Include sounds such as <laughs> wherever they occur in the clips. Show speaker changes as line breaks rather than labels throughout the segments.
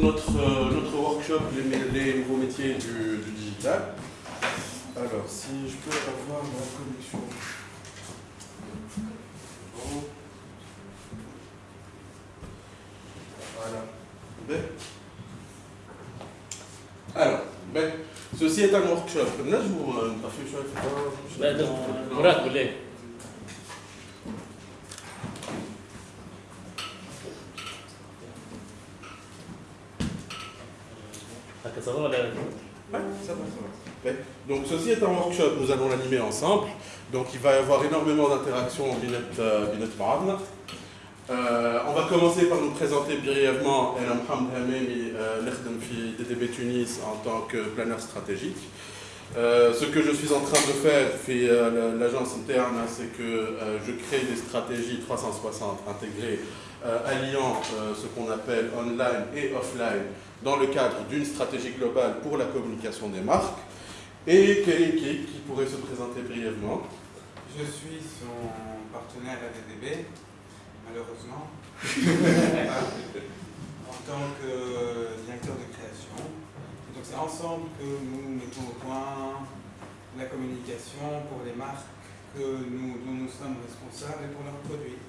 notre, euh, notre workshop les, nouveaux métiers du, du, digital. Alors, si je peux avoir ma connexion. Voilà. Ben. Alors, ben, ceci est un workshop. Là, je vous... ceci est un workshop, nous allons l'animer ensemble. Donc il va y avoir énormément d'interactions en binette, euh, binette euh, on va commencer par nous présenter brièvement Elam Hamd Hamemi, euh, l'Erdem DDB Tunis en tant que planeur stratégique. Euh, ce que je suis en train de faire, euh, l'agence interne, hein, c'est que euh, je crée des stratégies 360 intégrées, alliant ce qu'on appelle online et offline dans le cadre d'une stratégie globale pour la communication des marques. Et Kik, qui pourrait se présenter brièvement?
Je suis son partenaire ADDB, malheureusement, <laughs> en tant que directeur de création. Et donc c'est ensemble que nous mettons au point la communication pour les marques que nous, dont nous sommes responsables et pour leurs produits.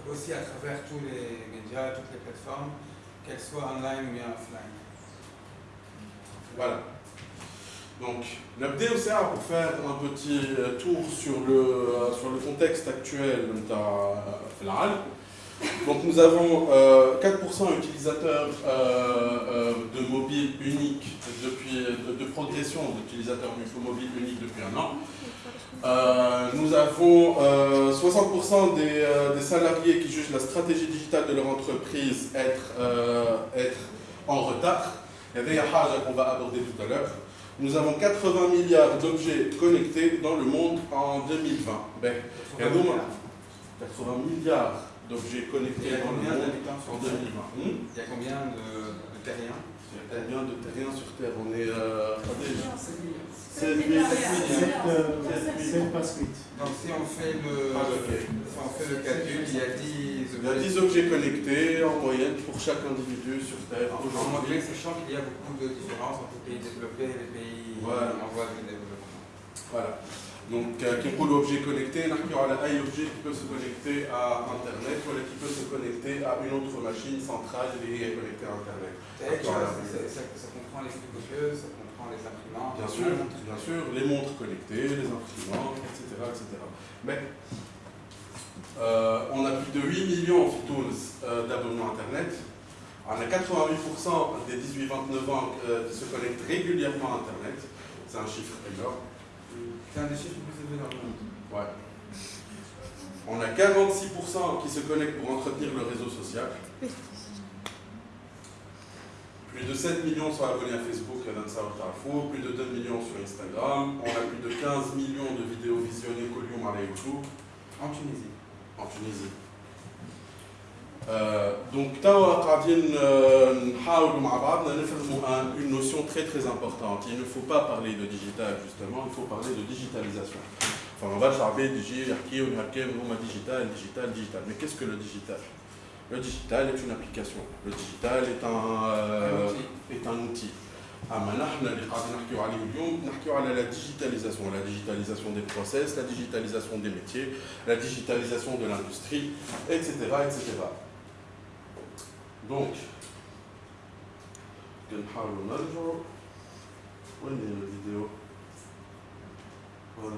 Donc aussi à travers tous les médias, toutes les plateformes, qu'elles soient online ou bien offline.
Voilà. Donc, l'abdé aussi pour faire un petit euh, tour sur le, euh, sur le contexte actuel de Filal. Donc, nous avons euh, 4% utilisateurs euh, euh, de mobile unique depuis, de, progression d'utilisateurs mobile unique depuis un an. Euh, nous avons euh, 60% des, euh, salariés qui jugent la stratégie digitale de leur entreprise être, euh, être en retard. Il y avait un haja qu'on va aborder tout à l'heure. Nous avons 80 milliards d'objets connectés dans le monde en 2020. Ben, il y a 80 milliards d'objets connectés dans le monde
d'habitants
en
sur Terre
2020. Hmm
Il y a combien de, de terriens?
Il y a combien de terriens sur Terre? On est euh, attendez, 7
7
000.
C'est pas suite.
Donc si on fait le,
Ah,
si on fait le calcul, il y a 10
Il y a 10 objets connectés en moyenne pour chaque individu sur Terre
En anglais, sachant qu'il y a beaucoup de différences entre les pays développés et les pays
Voilà.
en voie de développement.
Voilà. Donc, euh, qui roule objet connecté, il y aura un objet qui peut se connecter à Internet ou qui peut se connecter à une autre machine centrale et est connectée à Internet.
Ça, comprend les ça comprend les imprimantes.
Bien sûr, bien sûr, les montres connectées, les imprimantes, etc. etc. Mais euh, on a plus de 8 millions en euh, d'abonnements Internet. On a 88% des 18-29 ans euh, qui se connectent régulièrement à Internet. C'est un chiffre énorme.
C'est un des chiffres les plus élevés dans le monde.
Ouais. On a 46% qui se connectent pour entretenir le réseau social. Plus de 7 millions sont abonnés à Facebook et à Darfour, plus de 2 millions sur Instagram. On a plus de 15 millions de vidéos visionnées qu'au Lyon à YouTube
En Tunisie.
en Tunisie. Euh, donc, توا قاعدين euh, نحاولوا مع بعضنا نفهموا un- une notion très très importante. Il ne faut pas parler de digital justement, il faut parler de digitalisation. Enfin, on va charber يجي يحكي ونحكي هما digital, digital, digital. Mais qu'est-ce que le digital Le digital est une application. Le digital est un, euh,
Un outil.
est un outil. أما نحن اللي قاعدين نحكيو عليه اليوم نحكيو على la digitalisation, la digitalisation des process, la digitalisation des métiers, la digitalisation de l'industrie, etc., etc. Donc, كنحاولوا نرجعوا وين هي الفيديو؟ هذا.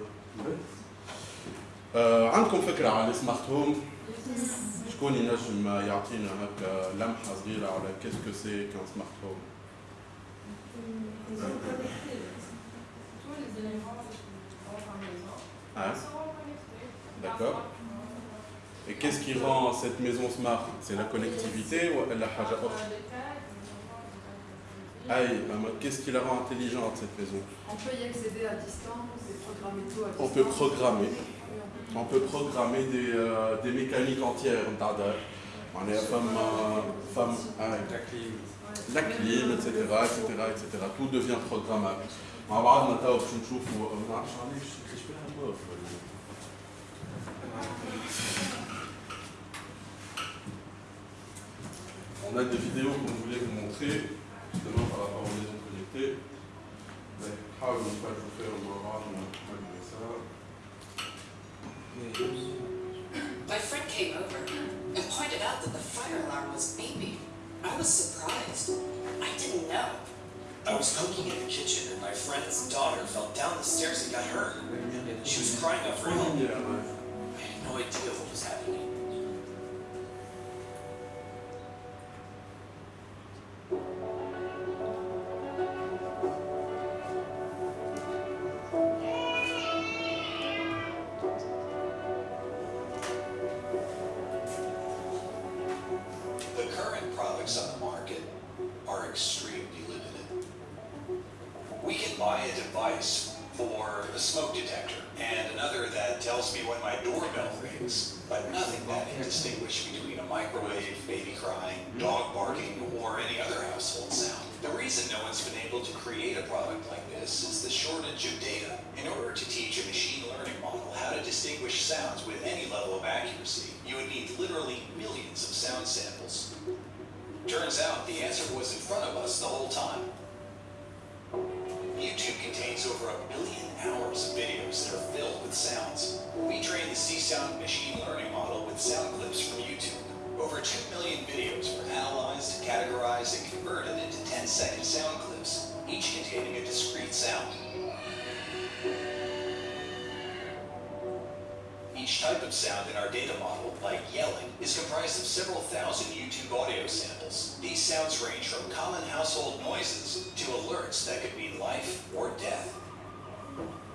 آه، عندكم فكرة على السمارت هوم؟ شكون ينجم يعطينا هكا لمحة صغيرة على كيسكو سي كان سمارت هوم؟
Ils sont connectés. Tous les éléments qui rentrent en maison
Hein
seront connectés.
D'accord. Et qu'est-ce qui rend cette maison smart C'est la connectivité ou la haja
Euh,
autre
les tags, les enfants, les tags,
Aïe, maman, qu'est-ce qui la rend intelligente cette maison
On peut y accéder à distance et programmer tout à distance.
On peut programmer.
on peut
programmer des, euh, mécaniques entières. On est femme, euh, femme hein,
la clim,
la clim, etc., etc., etc. Tout devient programmable. Euh. On a des vidéos qu'on voulait vous montrer, justement par rapport aux maisons connectées. Ah, faire, on va ça. My friend came over and pointed out that the fire alarm was beeping.
I was surprised. I didn't know. I was cooking in the kitchen and my friend's daughter fell down the stairs and got hurt. She was crying out for help. I had no idea what was happening. Rings, but nothing that can distinguish between a microwave, baby crying, dog barking, or any other household sound. The reason no one's been able to create a product like this is the shortage of data. In order to teach a machine learning model how to distinguish sounds with any level of accuracy, you would need literally millions of sound samples. Turns out the answer was in front of us the whole time. YouTube contains over a billion hours of videos that are filled with sounds. We trained the C-Sound machine learning model with sound clips from YouTube. Over 2 million videos were analyzed, categorized, and converted into 10-second sound clips, each containing a discrete sound. Each type of sound in our data model, like yelling, is comprised of several thousand YouTube audio samples. These sounds range from common household noises to alerts that could mean life or death.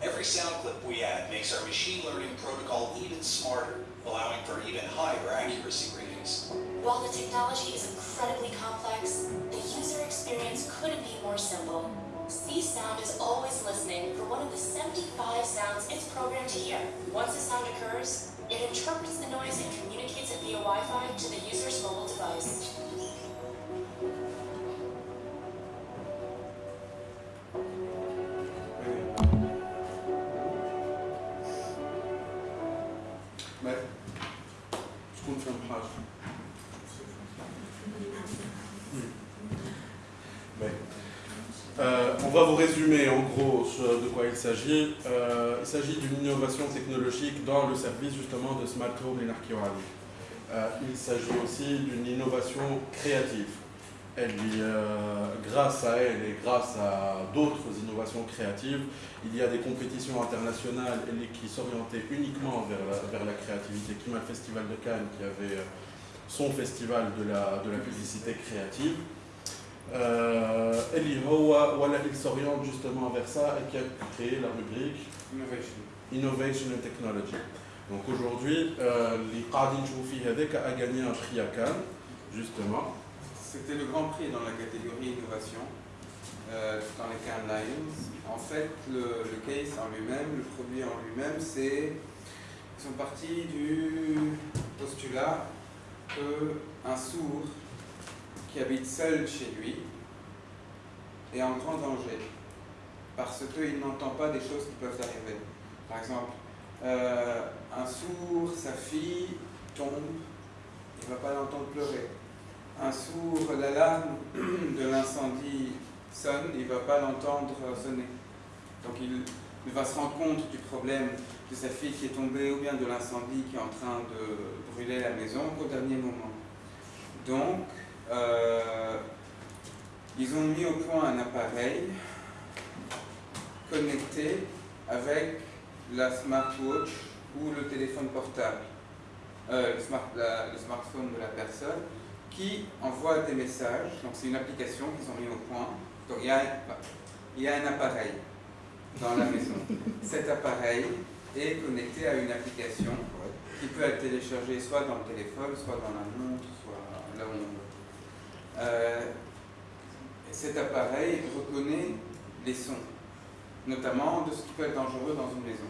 Every sound clip we add makes our machine learning protocol even smarter, allowing for even higher accuracy ratings.
While the technology is incredibly complex, the user experience couldn't be more simple. C-Sound is always listening for one of the 75 sounds it's programmed to hear. Once a sound occurs, it interprets the noise and communicates it via Wi-Fi to the user's mobile device.
Résumer en gros de quoi il s'agit. Euh, il s'agit d'une innovation technologique dans le service justement de Smart Home et. Euh, il s'agit aussi d'une innovation créative. Elle, euh, grâce à elle et grâce à d'autres innovations créatives, il y a des compétitions internationales qui s'orientaient uniquement vers la, vers la créativité, le Festival de Cannes qui avait son festival de la publicité créative. Euh, Elihoa, voilà, il s'oriente justement vers ça et qui a créé la rubrique
Innovation,
Innovation and Technology. Donc aujourd'hui, euh, l'Iqadin Joufi Hadek a gagné un prix à Cannes, justement.
C'était le grand prix dans la catégorie innovation, euh, dans les Cannes Lions. En fait, le, le case en lui-même, le produit en lui-même, c'est. Ils sont partis du postulat qu'un sourd qui habite seul chez lui est en grand danger parce qu'il n'entend pas des choses qui peuvent arriver. Par exemple, euh, un sourd, sa fille tombe, il ne va pas l'entendre pleurer un sourd, l'alarme <clears throat> de l'incendie sonne, il ne va pas l'entendre sonner. Donc il ne va se rendre compte du problème de sa fille qui est tombée ou bien de l'incendie qui est en train de brûler la maison qu'au dernier moment. Donc, euh, ils ont mis au point un appareil connecté avec la smartwatch ou le téléphone portable, euh, le, smart- la- le smartphone de la personne qui envoie des messages. Donc c'est une application qu'ils ont mis au point. Donc il y a, il y a un appareil dans la maison. <laughs> Cet appareil est connecté à une application qui peut être téléchargée soit dans le téléphone, soit dans la montre, soit là où on veut. Euh, cet appareil reconnaît les sons, notamment de ce qui peut être dangereux dans une maison.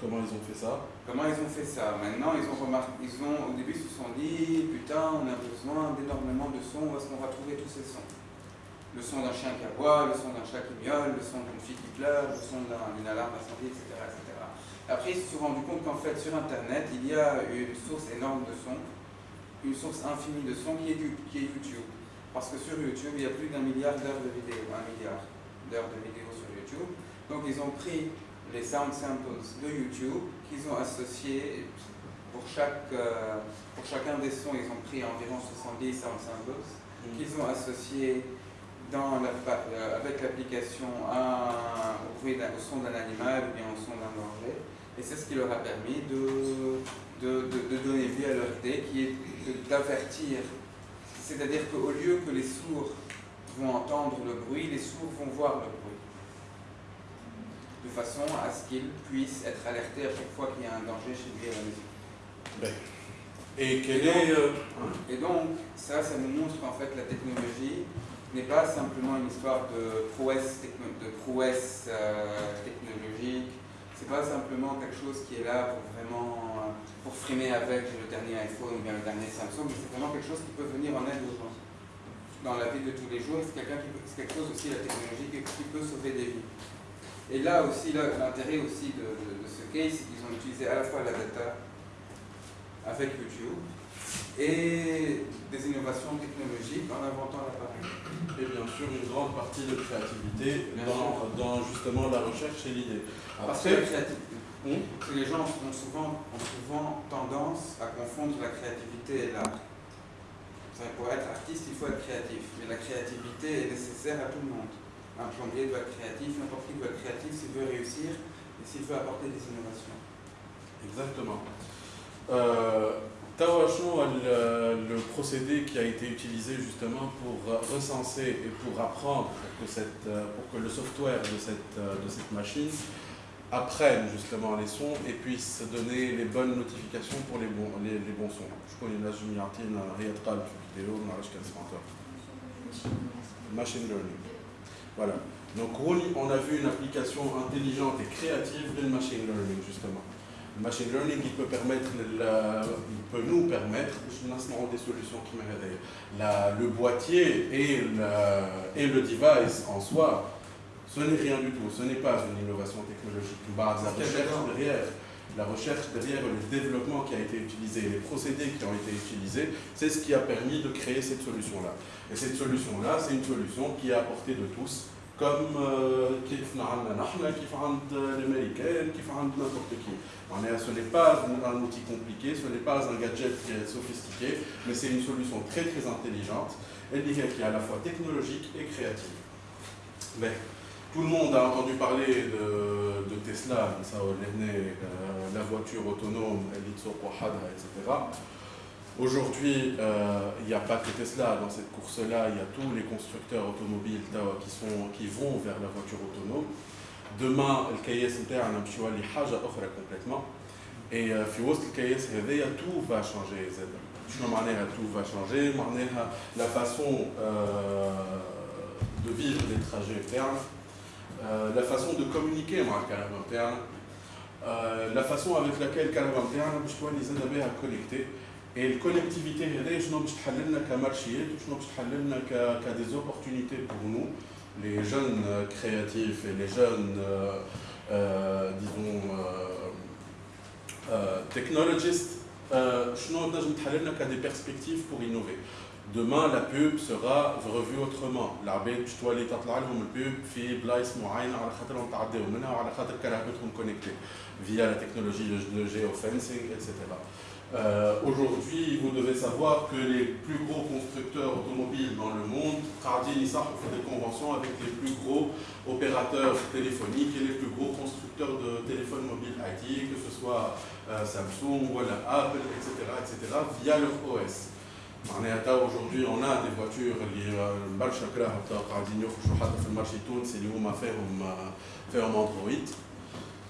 Comment ils ont fait ça?
Comment ils ont fait ça? Maintenant, ils ont remarqué, ils ont, au début, ils se sont dit, putain, on a besoin d'énormément de sons, où est-ce qu'on va trouver tous ces sons? Le son d'un chien qui aboie, le son d'un chat qui miaule, le son d'une fille qui pleure, le son d'un- d'une alarme incendie, etc., etc. Après, ils se sont rendus compte qu'en fait, sur Internet, il y a une source énorme de sons, une source infinie de sons qui est, du- qui est YouTube. Parce que sur YouTube, il y a plus d'un milliard d'heures de vidéos, un milliard d'heures de vidéos sur YouTube. Donc, ils ont pris les sound samples de YouTube qu'ils ont associés pour, chaque, euh, pour chacun des sons, ils ont pris environ 70 sound samples qu'ils ont associé dans la, euh, avec l'application au bruit au son d'un animal ou bien au son d'un danger. Et c'est ce qui leur a permis de, de, de, donner vie à leur idée, qui est d'avertir. C'est-à-dire qu'au lieu que les sourds vont entendre le bruit, les sourds vont voir le bruit. De façon à ce qu'ils puissent être alertés à chaque fois qu'il y a un danger chez lui à la maison.
Ben, et, quel est, euh,
et donc, ça, ça nous montre qu'en fait, la technologie n'est pas simplement une histoire de prouesse, de prouesse euh, technologique, c'est pas simplement quelque chose qui est là pour vraiment pour frimer avec le dernier iPhone ou bien le dernier Samsung, mais c'est vraiment quelque chose qui peut venir en aide aux gens dans la vie de tous les jours. C'est quelque chose aussi, la technologie, qui peut sauver des vies. Et là aussi, l'intérêt aussi de, de, ce case, c'est qu'ils ont utilisé à la fois la data avec YouTube et des innovations technologiques en inventant l'appareil.
Et bien sûr, une grande partie de créativité dans, dans, justement la recherche et l'idée.
Parce que la créativité, hmm? les gens ont souvent, ont souvent tendance à confondre la créativité et l'art. Pour être artiste, il faut être créatif, mais la créativité est nécessaire à tout le monde. Un plombier doit être créatif, n'importe qui doit être créatif s'il veut réussir et s'il veut apporter des innovations.
Exactement. Euh, le, le, procédé qui a été utilisé justement pour recenser et pour apprendre pour que, le software de cette, machine apprenne justement les sons et puisse donner les bonnes notifications pour les bons, les, bons sons. Je connais la vidéo, Machine learning. Voilà. Donc on a vu une application intelligente et créative de machine learning justement. Le machine learning, il peut, permettre il peut nous permettre, des solutions qui le boîtier et, et le device en soi, ce n'est rien du tout, ce n'est pas une innovation technologique. La recherche derrière, la recherche derrière le développement qui a été utilisé, les procédés qui ont été utilisés, c'est ce qui a permis de créer cette solution-là. Et cette solution-là, c'est une solution qui est à portée de tous, comme كيف نعمل نحن كيف عند l'américain, كيف عند n'importe qui. Ce n'est pas un outil compliqué, ce n'est pas un gadget sophistiqué, mais c'est une solution très très intelligente, qui est à la fois technologique et créative. Mais, tout le monde a entendu parler de, de Tesla, la voiture autonome, etc. Aujourd'hui, euh, il n'y a pas que Tesla dans cette course-là, il y a tous les constructeurs automobiles qui, sont, qui vont vers la voiture autonome. Demain, le KS interne a complètement. Et euh, tout va changer. tout va changer la façon euh, de vivre les trajets internes, la façon de communiquer avec le interne, la façon avec laquelle le interne les à connecter. Et la connectivité, je باش تحل لنا كمارشيات وشنو باش تحل لنا ك des opportunités pour nous les jeunes euh, créatifs et les jeunes euh, euh, disons technologistes شنو نجم تحل لنا ك des perspectives pour innover Demain, la pub sera revue autrement. العباد باش تولي تطلع لهم البوب في بلايص معينه على خاطرهم تعداو منها وعلى خاطر كرهبتهم كونكتي via la technologie de géofencing, etc. Euh, Aujourd'hui, vous devez savoir que les plus gros constructeurs automobiles dans le monde, Cardi et Nissan font des conventions avec les plus gros opérateurs téléphoniques et les plus gros constructeurs de téléphones mobiles IT, que ce soit euh, Samsung, voilà, Apple, etc., etc., via leur OS. Aujourd'hui, on a des voitures, le marché de Cardi, de Tunis, Android.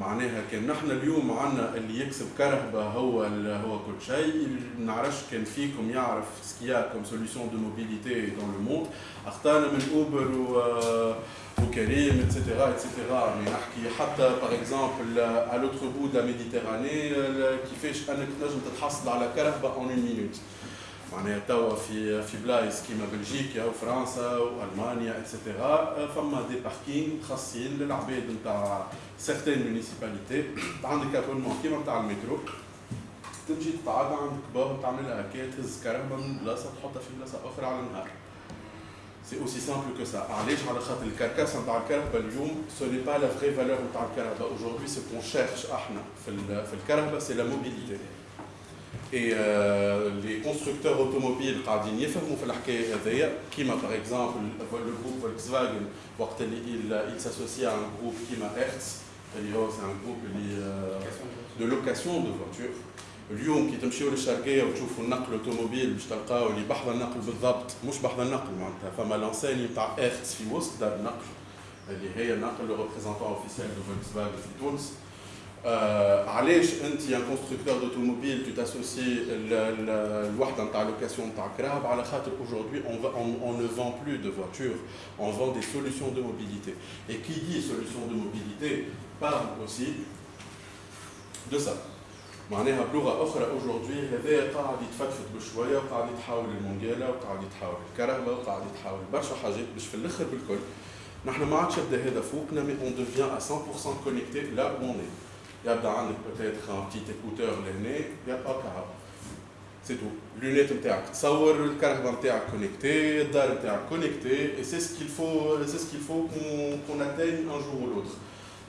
معناها كان نحن اليوم عندنا اللي يكسب كرهبة هو هو كل شيء. نعرفش كان فيكم يعرف سكيا كوم سوليسيون دو موبيليتي دون لو موند أخطأنا من اوبر و وكريم اتسيتيرا اتسيتيرا مي نحكي حتى باغ اكزومبل على لوتر بو دو لا ميديتيراني كيفاش أنك تنجم تتحصل على كرهبة اون مينوت معناها توا في في بلايص كيما بلجيكا وفرنسا والمانيا اتسيتيرا فما دي باركينغ خاصين للعباد نتاع سيغتين مونيسيباليتي عندك ابونمون كيما نتاع المترو. تمشي تقعد عند باب تعملها هكا تهز كرهبه من بلاصة تحطها في بلاصة أخرى على النهار. سي اوسي سامبل كو سا علاش؟ على خاطر الكركاسه نتاع الكرهبه اليوم سو ني با لا فري فالور نتاع الكرهبه اجوردي سو كون شيرش إحنا في في الكرهبه سي لا موبيليتي اي لي كونستركتور اوتوموبيل قاعدين يفهموا في الحكاية هذيا كيما باغ اكزومبل لو جروب فولكس فاجن وقت اللي il s'associe à un groupe كيما Hertz. اللي هو سي ان جروب اللي دو لوكاسيون دو فواتور اليوم كي تمشيو للشرقيه وتشوفوا النقل اوتوموبيل باش تلقاو اللي بحث النقل بالضبط مش بحث النقل معناتها فما لانساني نتاع ايرتس في وسط دار النقل اللي هي النقل لو ريبريزونتون اوفيسيال دو فولكس فاجن في تونس علاش انت ان كونستركتور دوتوموبيل تو تاسوسي الوحده نتاع لوكاسيون نتاع كراهب على خاطر aujourd'hui on, va, on, on ne vend plus de voitures on vend des solutions de mobilité et qui dit solution de mobilité parle aussi de ça معناها بلغه اخرى اجوردي هذا قاعد يتفتفت بشويه وقاعد يتحاول المونجيلا وقاعد يتحاول الكرهبه وقاعد يتحاول برشا حاجات باش في الاخر بالكل نحن ما عادش يبدا هذا فوقنا مي اون دوفيان ا 100% كونيكتي لا اون يبدا عندك بوتيتر ان بتيت ايكوتور لهنا يبقى كهرباء سي تو لونيت نتاعك تصور الكرهبه نتاعك كونيكتي الدار نتاعك كونيكتي اي سي سكيل فو سي سكيل فو كون اتيني ان جور او لوتر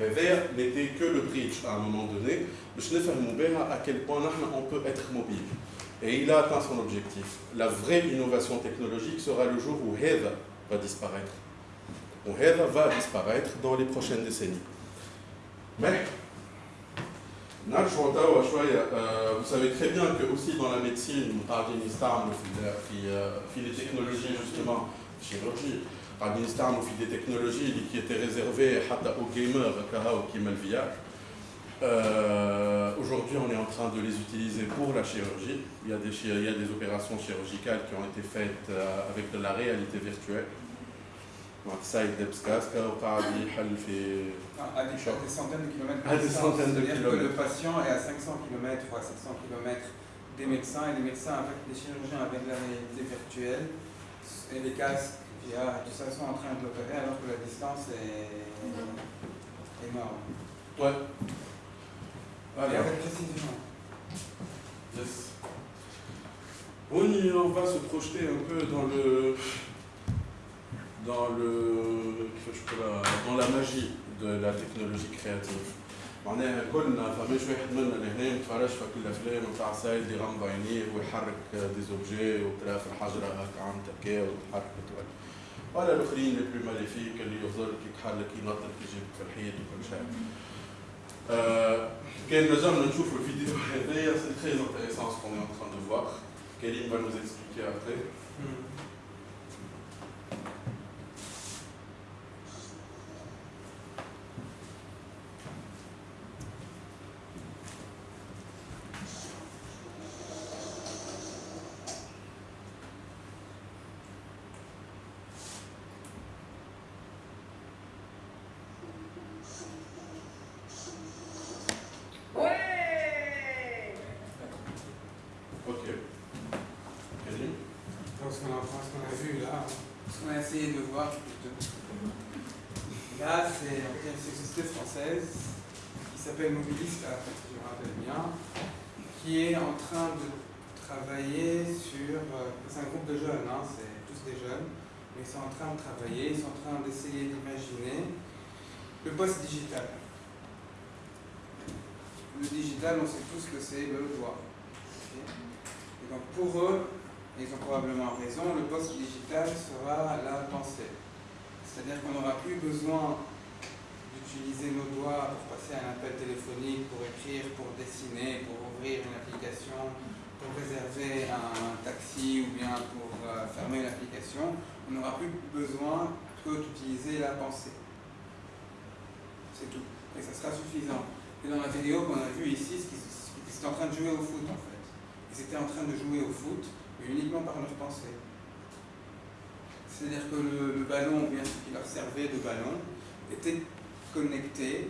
هذايا n'était que le bridge à un moment donné باش نفهموا بها à quel point نحن on peut être mobile. Et il a atteint son objectif. La vraie innovation technologique sera le jour où هذا va disparaître. Où هذا va disparaître dans les prochaines décennies. Mais euh, vous savez très bien que aussi dans la médecine, on parle d'Inistarm, euh, des technologies justement, chirurgie, d'Inistarm, qui des technologies qui étaient réservées aux gamers, au Kimalviak. Euh, aujourd'hui, on est en train de les utiliser pour la chirurgie. Il y a des opérations chirurgicales qui ont été faites avec de la réalité virtuelle Donc ça, il دبسكاسكا وقاعد يحل في
À des, à des centaines de kilomètres.
À des centaines de
C'est-à-dire que le
kilomètres.
patient est à 500 km ou à 700 km des médecins et les médecins avec les chirurgiens avec la réalité virtuelle et les casques VR et tout ça sont en train de l'opérer alors que la distance est énorme.
Ouais.
Et
Alors,
avec précision.
yes. On, y- on va se projeter un peu dans le dans le كيفاش نقولها dans la magie de la technologie créative. معناها كلنا فماش واحد منا لهنا متفرج في كل الافلام نتاع سايد يغمض عينيه ويحرك دي زوبجي وترى في الحجره هكا عم تكا وتحرك وتولي. ولا الاخرين لي بلو ماليفيك اللي يفضل كي يتحرك ينطط يجيبك في الحيط وكل شيء. Euh, كان نجمنا نشوفوا الفيديو هذايا سي تري انتريسون سكون est en train de voir. Kéline va nous expliquer
Qu'on a essayé de voir. Là, c'est une société française qui s'appelle Mobilista, si je me rappelle bien, qui est en train de travailler sur. euh, C'est un groupe de jeunes, hein, c'est tous des jeunes, mais ils sont en train de travailler, ils sont en train d'essayer d'imaginer le poste digital. Le digital, on sait tous que c'est le ok? Et donc pour eux, et ils ont probablement raison, le poste digital sera la pensée. C'est-à-dire qu'on n'aura plus besoin d'utiliser nos doigts pour passer un appel téléphonique, pour écrire, pour dessiner, pour ouvrir une application, pour réserver un taxi ou bien pour euh, fermer l'application. On n'aura plus besoin que d'utiliser la pensée. C'est tout. Et ça sera suffisant. Et dans la vidéo qu'on a vue ici, ce qui- en train de jouer au foot en fait. Ils étaient en train de jouer au foot, uniquement par leur pensée. C'est-à-dire que le, le ballon, ou bien ce qui leur servait de ballon, était connecté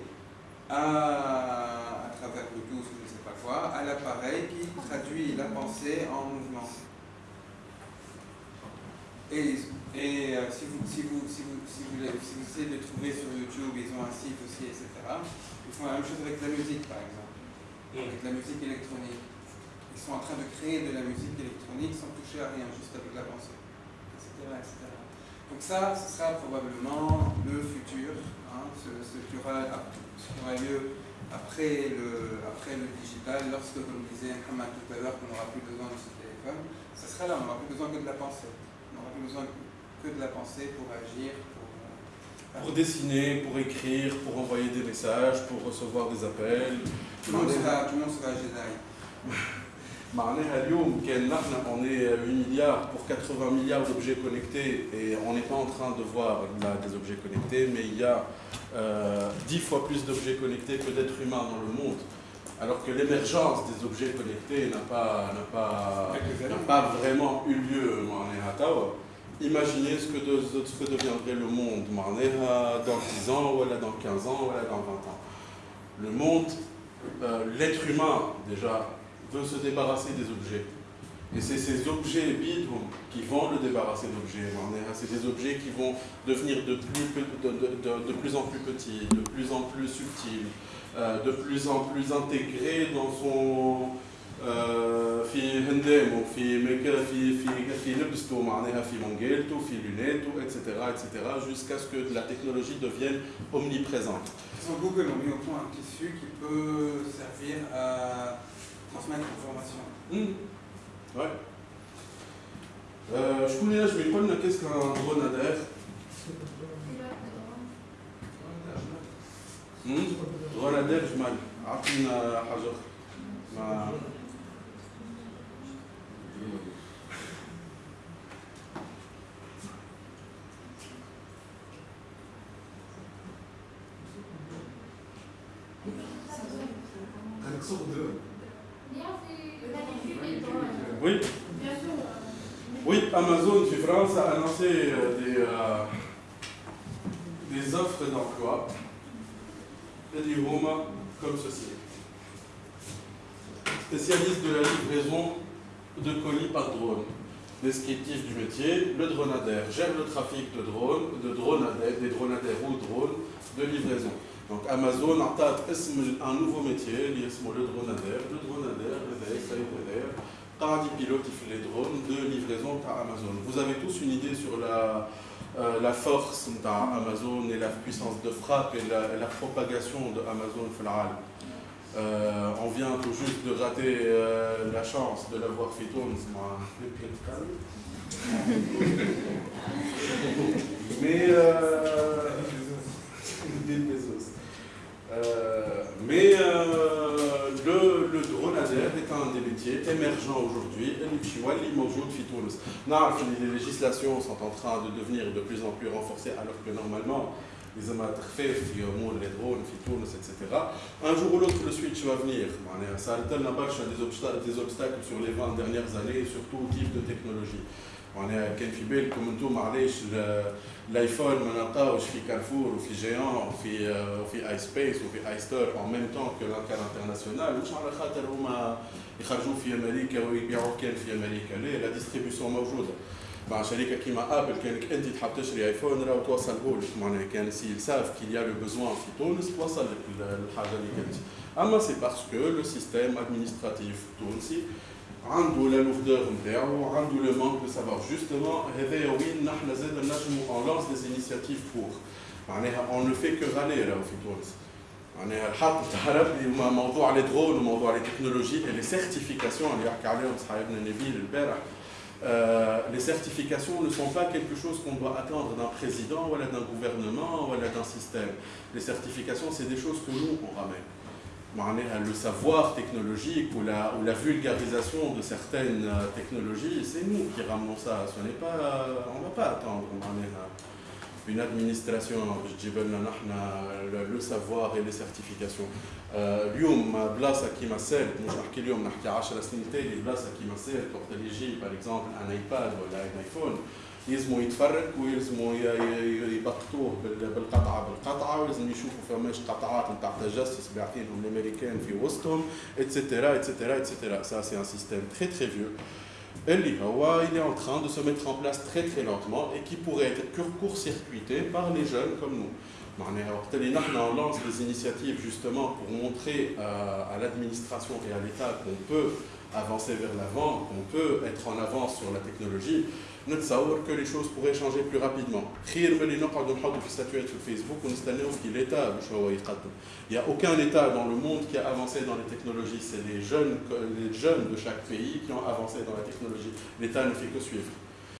à, à travers Bluetooth ou je ne sais pas quoi, à l'appareil qui traduit la pensée en mouvement. Et, et euh, si, vous, si, vous, si, vous, si, vous, si vous essayez de les trouver sur YouTube, ils ont un site aussi, etc. Ils font la même chose avec la musique, par exemple, avec la musique électronique. Ils sont en train de créer de la musique électronique sans toucher à rien, juste avec la pensée, etc. etc. Donc ça, ce sera probablement le futur, hein, ce, ce, qui aura, ce qui aura lieu après le, après le digital, lorsque, comme disait Hamad tout à l'heure, qu'on n'aura plus besoin de ce téléphone, ce sera là, on n'aura plus besoin que de la pensée. On n'aura plus besoin que de la pensée pour agir, pour... euh,
Pour dessiner, pour écrire, pour envoyer des messages, pour recevoir des appels.
tout, le monde sera, tout le monde sera Jedi. <laughs>
معناها اليوم كان نحن on est 8 milliards pour 80 milliards d'objets connectés et on n'est pas en train de voir là des objets connectés mais il y a euh, 10 fois plus d'objets connectés que d'êtres humains dans le monde alors que l'émergence des objets connectés n'a pas, n'a pas, n'a pas vraiment eu lieu معناها توا. Imaginez ce que, de, ce que deviendrait le monde معناها dans 10 ans ou dans 15 ans ou dans 20 ans. Le monde, euh, l'être humain déjà veut se débarrasser des objets. Et c'est ces objets vides qui vont le débarrasser d'objets. C'est des objets qui vont devenir de plus, de, de, de, de plus en plus petits, de plus en plus subtils, euh, de plus en plus intégrés dans son آه، في هندامه في مك- في في في لبسته معناها في منجيلته في لونيته etc etc jusqu'à ce que la technologie devienne omniprésente
Sur Google, on met au point un tissu qui peut servir à transmettre l'information.
Hmm. Ouais. Euh, شكون ينجم يقول لنا qu'est-ce qu'un grenadaire Hmm? grenadaire جمال عطينا حاجة أخرى. ما oui
euh,
Oui, Amazon France a annoncé euh, des, euh, des offres d'emploi et des home comme ceci. Spécialiste de la livraison de colis par drone. Descriptif du métier, le dronadaire gère le trafic de drones, de dronadaires, des dronadaires ou drones de livraison. Donc Amazon a un nouveau métier, le dronadaire, le dronadaire par des pilotes qui font les drones de livraison par Amazon. Vous avez tous une idée sur la, euh, la force d'Amazon et la puissance de frappe et la, propagation d'Amazon Floral. Euh, on vient tout juste de rater euh, la chance de l'avoir fait tourner. Mais métiers émergents aujourd'hui. Les législations sont en train de devenir de plus en plus renforcées alors que normalement les amateurs les drones, etc. Un jour ou l'autre, le switch va venir. Ça a des obstacles, des obstacles sur les 20 dernières années, surtout au type de technologie. معناها كان في بالكم أنتم ال- الآيفون ما نلقاوش في كارفور وفي جيان وفي وفي آي سبيس وفي آي ستور en même temps que كان انترناسيونال مش على خاطر هما يخرجوا في أمريكا ويبيعوا كان في أمريكا. لا لا ديستريبيسيون موجودة. مع شركة كيما ابل كانك أنت تحب تشري آيفون راه توصله لك معناها كان سي ساف كيل يا لو بوزوان في تونس توصل لك ال- الحاجة اللي كنت أما سي باسكو لو سيستيم ادمنستراتيف التونسي عنده لا لوفدور نتاعو عنده لو مانك دو سافوار جوستومون هذايا وين نحن زاد نجمو اون لانس دي انيسياتيف بور معناها اون نو في كو غالي راهو في تونس معناها الحق تاع ربي هما موضوع لي درون وموضوع لي تكنولوجي لي سيرتيفيكاسيون اللي يحكي عليهم صاحبنا نبيل البارح Euh, les certifications ne sont pas quelque chose qu'on doit attendre d'un président, ou d'un gouvernement, ou d'un système. Les certifications, c'est des choses que nous, on ramène. le savoir technologique ou la, vulgarisation de certaines euh, technologies, c'est nous qui ramenons ça. Ce n'est pas, on ne va pas attendre. Hein. Une administration تجيب لنا نحن savoir et les certifications. آه، اليوم بلاصه كيما سال مش نحكي اليوم نحكي 10 سنين تالي بلاصه كيما سال وقت اللي يجي باغ اكزومبل ان ايباد ولا ان ايفون يلزموا يتفرق ويلزموا ي- ي- يبقطوه بال- بالقطعه بالقطعه ولازم يشوفوا فماش قطعات نتاع تجسس باعثينهم الامريكان في وسطهم اتسيتيرا اتسيتيرا اتسيتيرا سا سي ان سيستيم تري تري فيو Il est en train de se mettre en place très très lentement et qui pourrait être court-circuité par les jeunes comme nous. On lance des initiatives justement pour montrer euh, à l'administration et à l'État qu'on peut avancer vers l'avant, qu'on peut être en avance sur la technologie. نتصور que les choses pourraient changer plus rapidement. خير من اللي نقعدوا نحطوا في ستاتوات في الفيسبوك ونستناو في l'État باش هو يقدم. Il n'y a aucun État dans le monde qui a avancé dans les technologies. C'est les jeunes, les jeunes de chaque pays qui ont avancé dans la technologie. L'État ne fait que suivre.